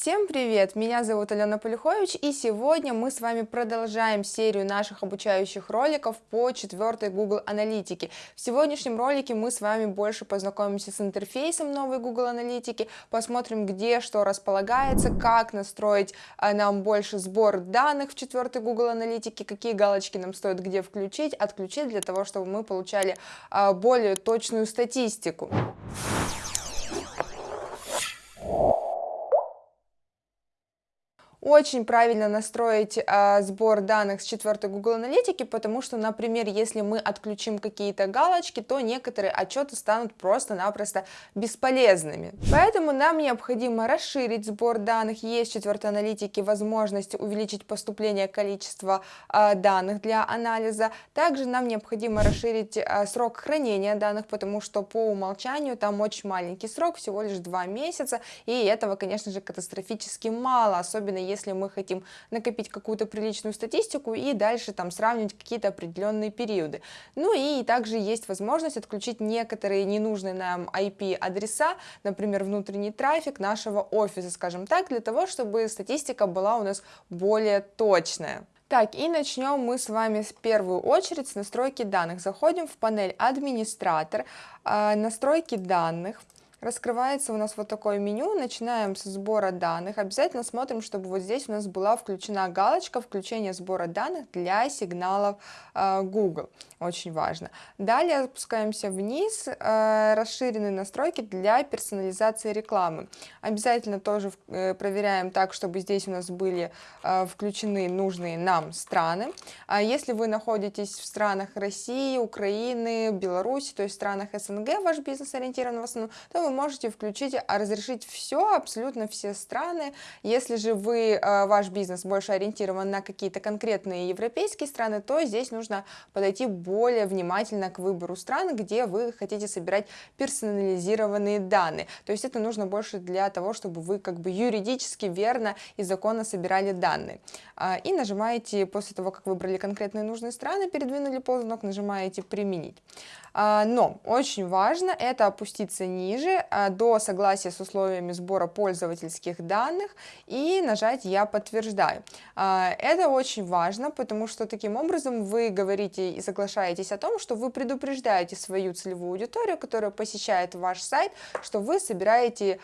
Всем привет! Меня зовут Алена Полюхович, и сегодня мы с вами продолжаем серию наших обучающих роликов по четвертой Google Аналитике. В сегодняшнем ролике мы с вами больше познакомимся с интерфейсом новой Google Аналитики, посмотрим, где что располагается, как настроить а, нам больше сбор данных в четвертой Google Аналитике, какие галочки нам стоит где включить, отключить, для того, чтобы мы получали а, более точную статистику. Очень правильно настроить а, сбор данных с четвертой Google Аналитики, потому что, например, если мы отключим какие-то галочки, то некоторые отчеты станут просто-напросто бесполезными. Поэтому нам необходимо расширить сбор данных. Есть в четвертой аналитике возможность увеличить поступление количества а, данных для анализа. Также нам необходимо расширить а, срок хранения данных, потому что по умолчанию там очень маленький срок, всего лишь два месяца, и этого, конечно же, катастрофически мало, особенно если мы хотим накопить какую-то приличную статистику и дальше там сравнивать какие-то определенные периоды. Ну и также есть возможность отключить некоторые ненужные нам IP-адреса, например, внутренний трафик нашего офиса, скажем так, для того, чтобы статистика была у нас более точная. Так, и начнем мы с вами в первую очередь с настройки данных. Заходим в панель «Администратор», а, «Настройки данных», раскрывается у нас вот такое меню, начинаем с сбора данных, обязательно смотрим, чтобы вот здесь у нас была включена галочка включения сбора данных для сигналов э, Google, очень важно. Далее опускаемся вниз, э, расширенные настройки для персонализации рекламы. Обязательно тоже э, проверяем так, чтобы здесь у нас были включены нужные нам страны. А если вы находитесь в странах России, Украины, Беларуси, то есть в странах СНГ, ваш бизнес ориентирован в основном, то вы можете включить, а разрешить все, абсолютно все страны. Если же вы, э, ваш бизнес больше ориентирован на какие-то конкретные европейские страны, то здесь нужно подойти более внимательно к выбору стран, где вы хотите собирать персонализированные данные. То есть это нужно больше для того, чтобы вы как бы юридически верно и законно собирали данные. А, и нажимаете, после того, как выбрали конкретные нужные страны, передвинули ползунок, нажимаете «Применить». А, но очень важно это опуститься ниже а, до согласия с условиями сбора пользовательских данных и нажать «Я подтверждаю». А, это очень важно, потому что таким образом вы говорите и соглашаетесь о том, что вы предупреждаете свою целевую аудиторию, которая посещает ваш сайт, что вы собираете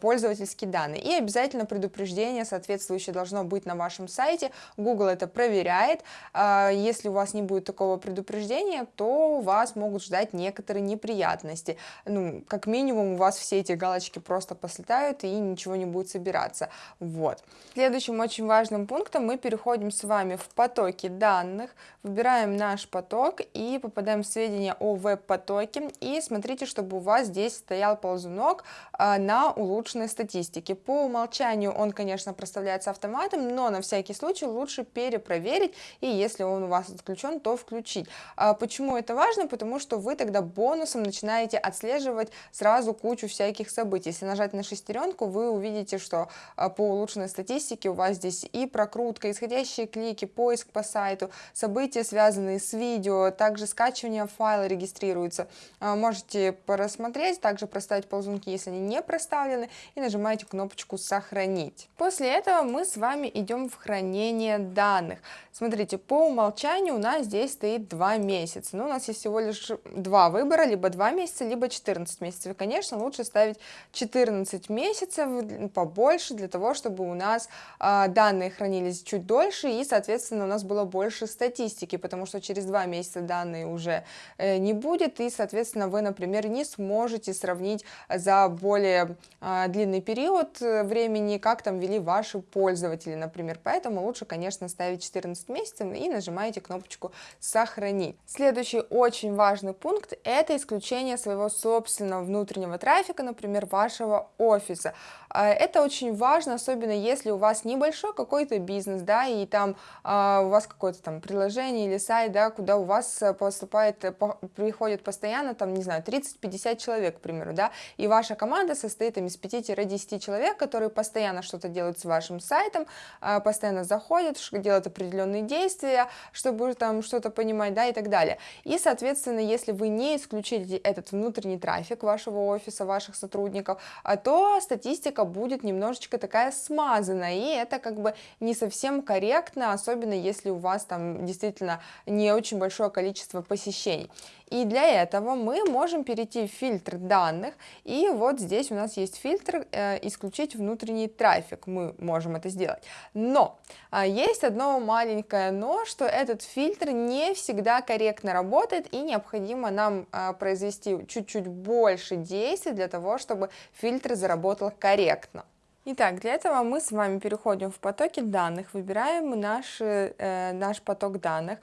пользовательские данные. И обязательно предупреждение соответствующее должно быть на вашем сайте. Google это проверяет. Если у вас не будет такого предупреждения, то вас могут ждать некоторые неприятности. Ну, как минимум вас все эти галочки просто послетают и ничего не будет собираться. Вот. Следующим очень важным пунктом мы переходим с вами в потоки данных, выбираем наш поток и попадаем в сведения о веб-потоке. И смотрите, чтобы у вас здесь стоял ползунок а, на улучшенной статистике. По умолчанию он, конечно, проставляется автоматом, но на всякий случай лучше перепроверить, и если он у вас отключен, то включить. А, почему это важно? Потому что вы тогда бонусом начинаете отслеживать сразу кучу всяких событий. Если нажать на шестеренку, вы увидите, что а, по улучшенной статистике у вас здесь и прокрутка, исходящие клики, поиск по сайту, события, связанные с видео, также скачивание файла регистрируется. А, можете просмотреть, также проставить ползунки, если они не проставлены, и нажимаете кнопочку «Сохранить». После этого мы с вами идем в хранение данных. Смотрите, по умолчанию у нас здесь стоит 2 месяца. Но у нас есть всего лишь два выбора, либо 2 месяца, либо 14 месяцев. И, конечно, лучше ставить 14 месяцев, побольше, для того, чтобы у нас э, данные хранились чуть дольше, и, соответственно, у нас было больше статистики, потому что через 2 месяца данные уже э, не будет, и, соответственно, вы, например, не сможете сравнить за более э, длинный период времени, как там вели ваши пользователи, например. Поэтому лучше, конечно, ставить 14 12 месяцев и нажимаете кнопочку «Сохранить». Следующий очень важный пункт – это исключение своего собственного внутреннего трафика, например, вашего офиса. А, это очень важно, особенно если у вас небольшой какой-то бизнес, да, и там а, у вас какое-то там приложение или сайт, да, куда у вас поступает, э, приходит постоянно, там, не знаю, 30-50 человек, к примеру, да, и ваша команда состоит там, из 5-10 человек, которые постоянно что-то делают с вашим сайтом, а, постоянно заходят, делают определенные действия, чтобы там что-то понимать, да, и так далее. И, соответственно, если вы не исключите этот внутренний трафик вашего офиса, ваших сотрудников, то статистика картинка будет немножечко такая смазанная, и это как бы не совсем корректно, особенно если у вас там действительно не очень большое количество посещений. И для этого мы можем перейти в фильтр данных, и вот здесь у нас есть фильтр э, «Исключить внутренний трафик», мы можем это сделать. Но э, есть одно маленькое «но», что этот фильтр не всегда корректно работает, и необходимо нам э, произвести чуть-чуть больше действий для того, чтобы фильтр заработал корректно. Итак, для этого мы с вами переходим в потоки данных, выбираем наш, э, наш поток данных,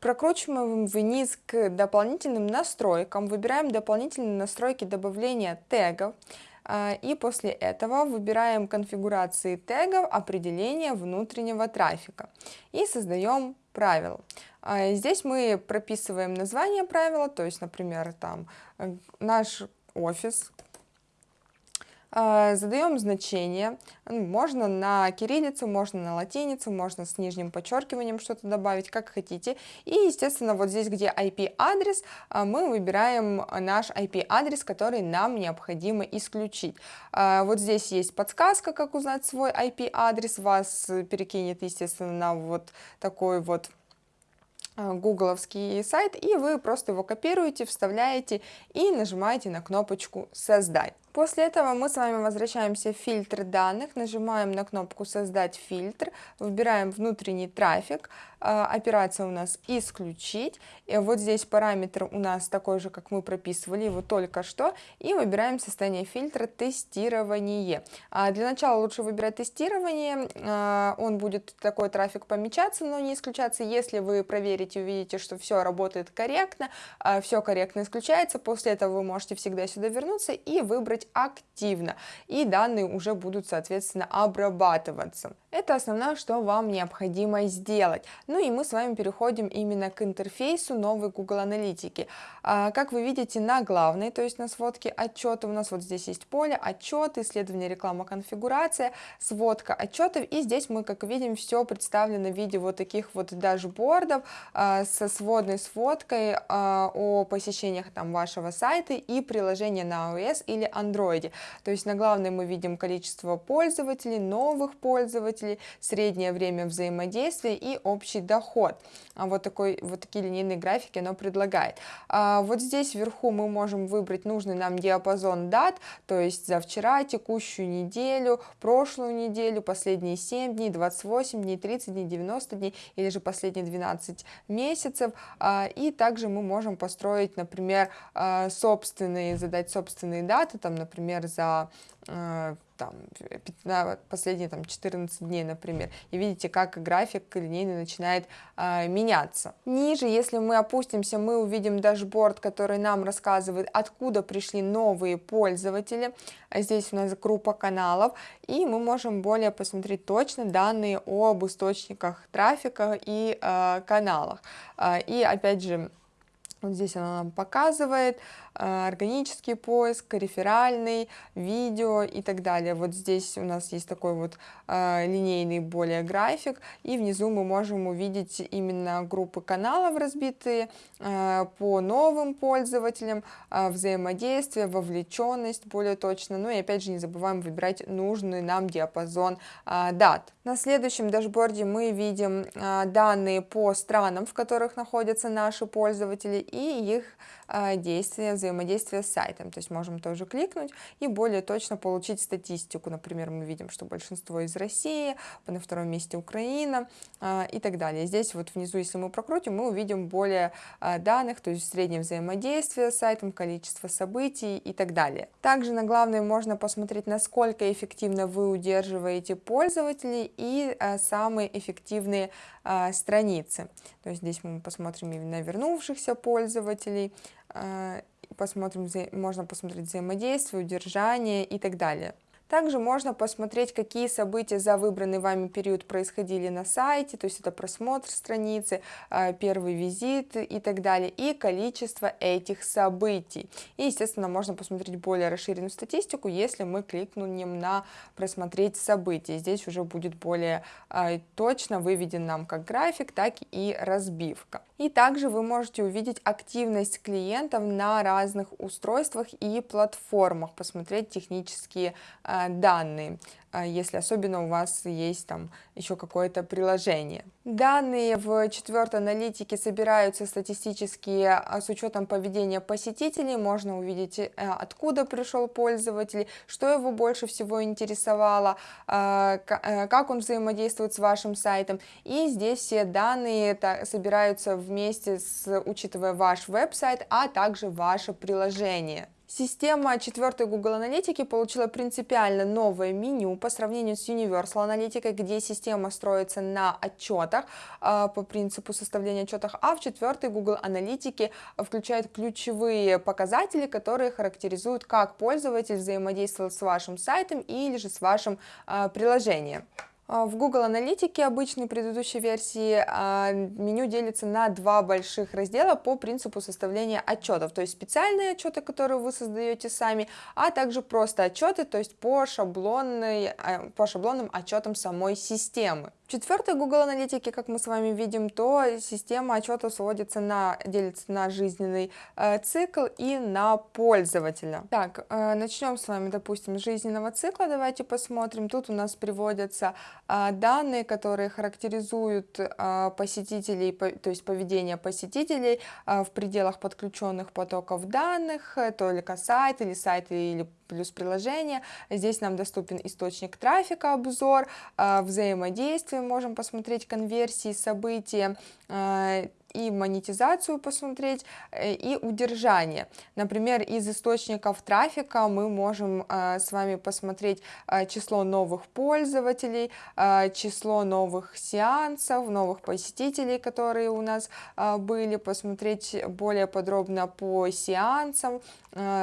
прокручиваем вниз к дополнительным настройкам, выбираем дополнительные настройки добавления тегов, а, и после этого выбираем конфигурации тегов определения внутреннего трафика и создаем правила. А, здесь мы прописываем название правила, то есть, например, там э, наш офис, а, задаем значение, можно на кириллицу, можно на латиницу, можно с нижним подчеркиванием что-то добавить, как хотите. И, естественно, вот здесь, где IP-адрес, а, мы выбираем наш IP-адрес, который нам необходимо исключить. А, вот здесь есть подсказка, как узнать свой IP-адрес, вас перекинет, естественно, на вот такой вот гугловский сайт, и вы просто его копируете, вставляете и нажимаете на кнопочку «Создать». После этого мы с вами возвращаемся в фильтр данных, нажимаем на кнопку «Создать фильтр», выбираем внутренний трафик, а, операция у нас «Исключить», и вот здесь параметр у нас такой же, как мы прописывали его только что, и выбираем состояние фильтра «Тестирование». А, для начала лучше выбирать «Тестирование», а, он будет такой трафик помечаться, но не исключаться, если вы проверите, увидите, что все работает корректно, все корректно исключается, после этого вы можете всегда сюда вернуться и выбрать активно, и данные уже будут, соответственно, обрабатываться. Это основное, что вам необходимо сделать. Ну и мы с вами переходим именно к интерфейсу новой Google Аналитики. А, как вы видите, на главной, то есть на сводке отчета, у нас вот здесь есть поле отчет, исследование, реклама, конфигурация, сводка отчетов, и здесь мы, как видим, все представлено в виде вот таких вот дашбордов а, со сводной сводкой а, о посещениях там вашего сайта и приложения на iOS или Android. То есть на главной мы видим количество пользователей, новых пользователей, пользователей, среднее время взаимодействия и общий доход. А вот, такой, вот такие линейные графики оно предлагает. А вот здесь вверху мы можем выбрать нужный нам диапазон дат, то есть за вчера, текущую неделю, прошлую неделю, последние 7 дней, 28 дней, 30 дней, 90 дней или же последние 12 месяцев. А, и также мы можем построить, например, собственные, задать собственные даты, там, например, за там, на последние там, 14 дней, например, и видите, как график линейный начинает э, меняться. Ниже, если мы опустимся, мы увидим дашборд, который нам рассказывает, откуда пришли новые пользователи. Здесь у нас группа каналов, и мы можем более посмотреть точно данные об источниках трафика и э, каналах. Э, и опять же, вот здесь она нам показывает э, органический поиск, реферальный, видео и так далее. Вот здесь у нас есть такой вот э, линейный более график, и внизу мы можем увидеть именно группы каналов разбитые э, по новым пользователям, взаимодействие, вовлеченность более точно. Ну и опять же не забываем выбирать нужный нам диапазон дат. На следующем дашборде мы видим данные по странам, в которых находятся наши пользователи, и их а, действия, взаимодействия с сайтом. То есть можем тоже кликнуть и более точно получить статистику. Например, мы видим, что большинство из России, на втором месте Украина а, и так далее. Здесь вот внизу, если мы прокрутим, мы увидим более а, данных, то есть среднее взаимодействие с сайтом, количество событий и так далее. Также на главной можно посмотреть, насколько эффективно вы удерживаете пользователей и самые эффективные страницы. То есть здесь мы посмотрим именно вернувшихся пользователей, а, посмотрим, можно посмотреть взаимодействие, удержание и так далее. Также можно посмотреть, какие события за выбранный вами период происходили на сайте, то есть это просмотр страницы, а, первый визит и так далее, и количество этих событий. И, естественно, можно посмотреть более расширенную статистику, если мы кликнем на «Просмотреть события». Здесь уже будет более а, точно выведен нам как график, так и разбивка. И также вы можете увидеть активность клиентов на разных устройствах и платформах, посмотреть технические а, данные. А, если особенно у вас есть там еще какое-то приложение. Данные в четвертой аналитике собираются статистически а, с учетом поведения посетителей, можно увидеть, э, откуда пришел пользователь, что его больше всего интересовало, а, э, как он взаимодействует с вашим сайтом, и здесь все данные собираются вместе, с, учитывая ваш веб-сайт, а также ваше приложение. Система четвертой Google Аналитики получила принципиально новое меню по сравнению с Universal Аналитикой, где система строится на отчетах э, по принципу составления отчетов, а в четвертой Google Аналитике включает ключевые показатели, которые характеризуют, как пользователь взаимодействовал с вашим сайтом или же с вашим э, приложением. А, в Google Аналитике обычной предыдущей версии а, меню делится на два больших раздела по принципу составления отчетов, то есть специальные отчеты, которые вы создаете сами, а также просто отчеты, то есть по, шаблонной, а, по шаблонным отчетам самой системы. В четвертой Google аналитике, как мы с вами видим, то система отчетов сводится на, делится на жизненный э, цикл и на пользователя. Так, э, начнем с вами, допустим, с жизненного цикла. Давайте посмотрим. Тут у нас приводятся данные, которые характеризуют э, посетителей, по, то есть поведение посетителей э, в пределах подключенных потоков данных, э, только сайт или сайт или плюс приложение. Здесь нам доступен источник трафика, обзор, взаимодействие, можем посмотреть конверсии, события, и монетизацию посмотреть, э, и удержание. Например, из источников трафика мы можем с вами посмотреть число новых пользователей, число новых сеансов, новых посетителей, которые у нас были, посмотреть более подробно по сеансам,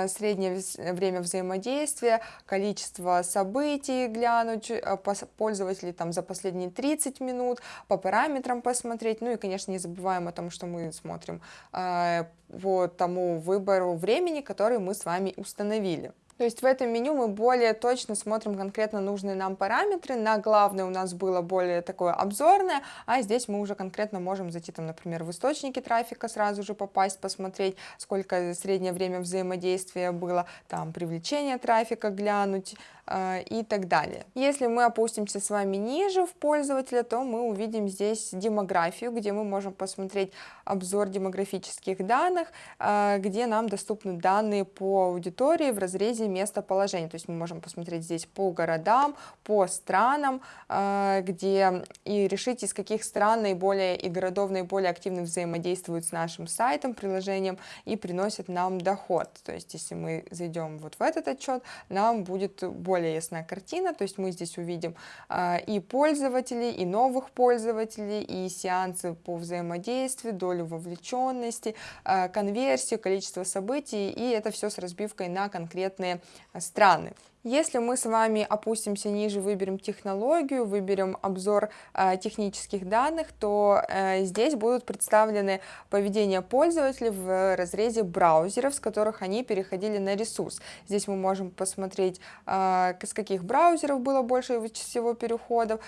среднее время взаимодействия, количество событий глянуть, э, пользователей там за последние 30 минут, по параметрам посмотреть, ну и, конечно, не забываем о том, что мы смотрим э, по тому выбору времени, который мы с вами установили. То есть в этом меню мы более точно смотрим конкретно нужные нам параметры. На главное у нас было более такое обзорное, а здесь мы уже конкретно можем зайти, там, например, в источники трафика, сразу же попасть, посмотреть, сколько среднее время взаимодействия было, там, привлечение трафика глянуть, и так далее. Если мы опустимся с вами ниже в пользователя, то мы увидим здесь демографию, где мы можем посмотреть обзор демографических данных, э, где нам доступны данные по аудитории в разрезе местоположения. То есть мы можем посмотреть здесь по городам, по странам, э, где и решить, из каких стран наиболее и городов наиболее активно взаимодействуют с нашим сайтом, приложением и приносят нам доход. То есть если мы зайдем вот в этот отчет, нам будет более более ясная картина, то есть мы здесь увидим а, и пользователей, и новых пользователей, и сеансы по взаимодействию, долю вовлеченности, а, конверсию, количество событий, и это все с разбивкой на конкретные страны. Если мы с вами опустимся ниже, выберем технологию, выберем обзор э, технических данных, то э, здесь будут представлены поведение пользователей в разрезе браузеров, с которых они переходили на ресурс. Здесь мы можем посмотреть, э, с каких браузеров было больше всего переходов,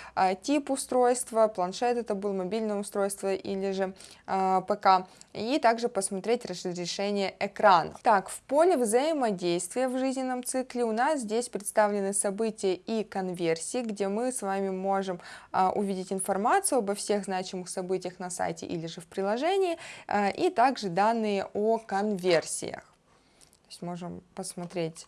тип устройства, планшет это был, мобильное устройство или же ПК, и также посмотреть разрешение экрана. Так, в поле взаимодействия в жизненном цикле у нас здесь здесь представлены события и конверсии, где мы с вами можем а, увидеть информацию обо всех значимых событиях на сайте или же в приложении, а, и также данные о конверсиях. То есть можем посмотреть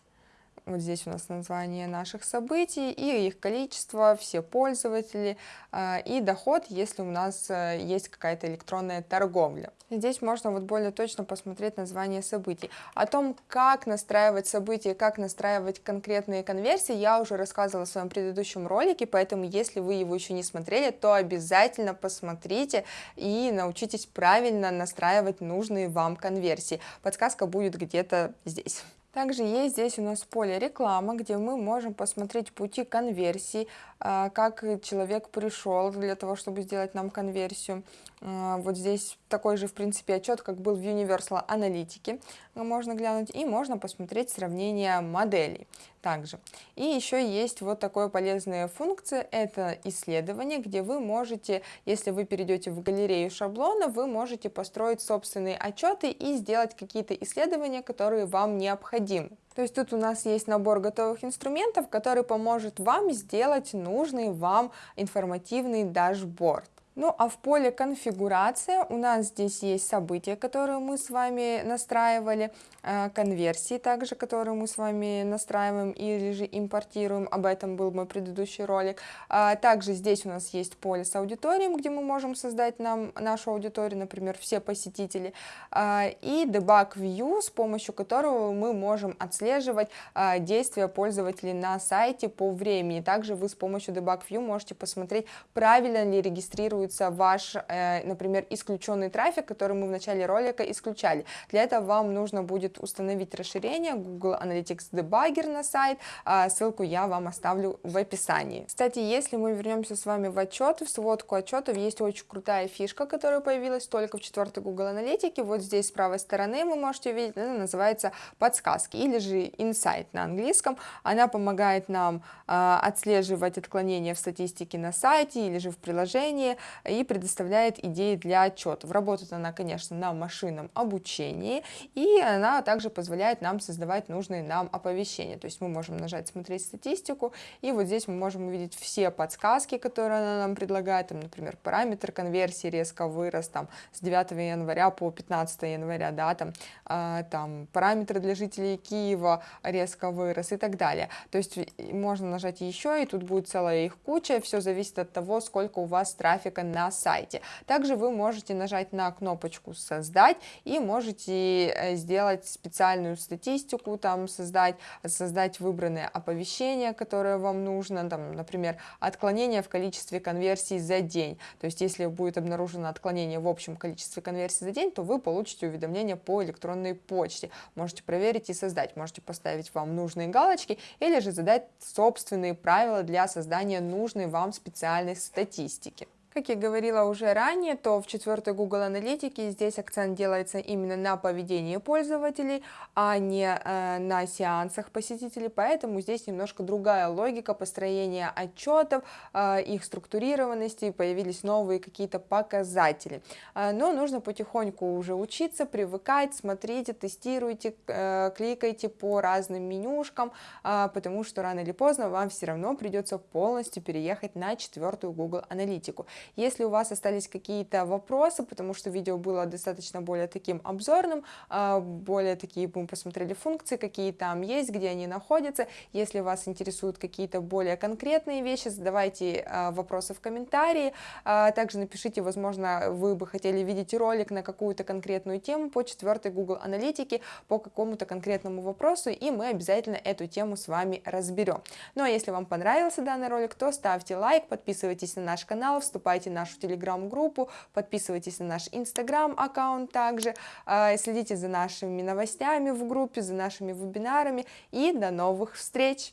вот здесь у нас название наших событий и их количество, все пользователи э, и доход, если у нас э, есть какая-то электронная торговля. Здесь можно вот более точно посмотреть название событий. О том, как настраивать события, как настраивать конкретные конверсии, я уже рассказывала в своем предыдущем ролике, поэтому если вы его еще не смотрели, то обязательно посмотрите и научитесь правильно настраивать нужные вам конверсии. Подсказка будет где-то здесь. Также есть здесь у нас поле реклама, где мы можем посмотреть пути конверсии, как человек пришел для того, чтобы сделать нам конверсию. А, вот здесь такой же, в принципе, отчет, как был в Universal аналитике, можно глянуть, и можно посмотреть сравнение моделей также. И еще есть вот такая полезная функция, это исследование, где вы можете, если вы перейдете в галерею шаблона, вы можете построить собственные отчеты и сделать какие-то исследования, которые вам необходимы. То есть тут у нас есть набор готовых инструментов, который поможет вам сделать нужный вам информативный дашборд. Ну а в поле конфигурация у нас здесь есть события, которые мы с вами настраивали, э, конверсии также, которые мы с вами настраиваем или же импортируем, об этом был мой предыдущий ролик. А также здесь у нас есть поле с аудиторией, где мы можем создать нам нашу аудиторию, например, все посетители, а, и debug view, с помощью которого мы можем отслеживать а, действия пользователей на сайте по времени. Также вы с помощью debug view можете посмотреть, правильно ли регистрируется фиксируется ваш, э, например, исключенный трафик, который мы в начале ролика исключали. Для этого вам нужно будет установить расширение Google Analytics Debugger на сайт, а ссылку я вам оставлю в описании. Кстати, если мы вернемся с вами в отчеты, в сводку отчетов, есть очень крутая фишка, которая появилась только в четвертой Google Аналитике. Вот здесь с правой стороны вы можете увидеть, она называется подсказки или же Insight на английском. Она помогает нам э, отслеживать отклонения в статистике на сайте или же в приложении, и предоставляет идеи для отчетов. Работает она, конечно, на машинном обучении, и она также позволяет нам создавать нужные нам оповещения. То есть мы можем нажать «Смотреть статистику», и вот здесь мы можем увидеть все подсказки, которые она нам предлагает, там, например, параметр конверсии резко вырос там, с 9 января по 15 января, да, там, э, там параметры для жителей Киева резко вырос и так далее. То есть можно нажать еще, и тут будет целая их куча, все зависит от того, сколько у вас трафика трафика на сайте. Также вы можете нажать на кнопочку «Создать» и можете э, сделать специальную статистику, там создать, создать выбранное оповещение, которое вам нужно, там, например, отклонение в количестве конверсий за день. То есть если будет обнаружено отклонение в общем количестве конверсий за день, то вы получите уведомление по электронной почте. Можете проверить и создать, можете поставить вам нужные галочки или же задать собственные правила для создания нужной вам специальной статистики. Как я говорила уже ранее, то в четвертой Google Аналитике здесь акцент делается именно на поведении пользователей, а не э, на сеансах посетителей, поэтому здесь немножко другая логика построения отчетов, э, их структурированности, появились новые какие-то показатели. Э, но нужно потихоньку уже учиться, привыкать, смотрите, тестируйте, э, кликайте по разным менюшкам, э, потому что рано или поздно вам все равно придется полностью переехать на четвертую Google Аналитику. Если у вас остались какие-то вопросы, потому что видео было достаточно более таким обзорным, а, более такие мы посмотрели функции, какие там есть, где они находятся. Если вас интересуют какие-то более конкретные вещи, задавайте а, вопросы в комментарии. А, также напишите, возможно, вы бы хотели видеть ролик на какую-то конкретную тему по четвертой Google аналитике, по какому-то конкретному вопросу, и мы обязательно эту тему с вами разберем. Ну а если вам понравился данный ролик, то ставьте лайк, подписывайтесь на наш канал, вступайте вступайте в нашу телеграм-группу, подписывайтесь на наш инстаграм-аккаунт также, а, следите за нашими новостями в группе, за нашими вебинарами и до новых встреч!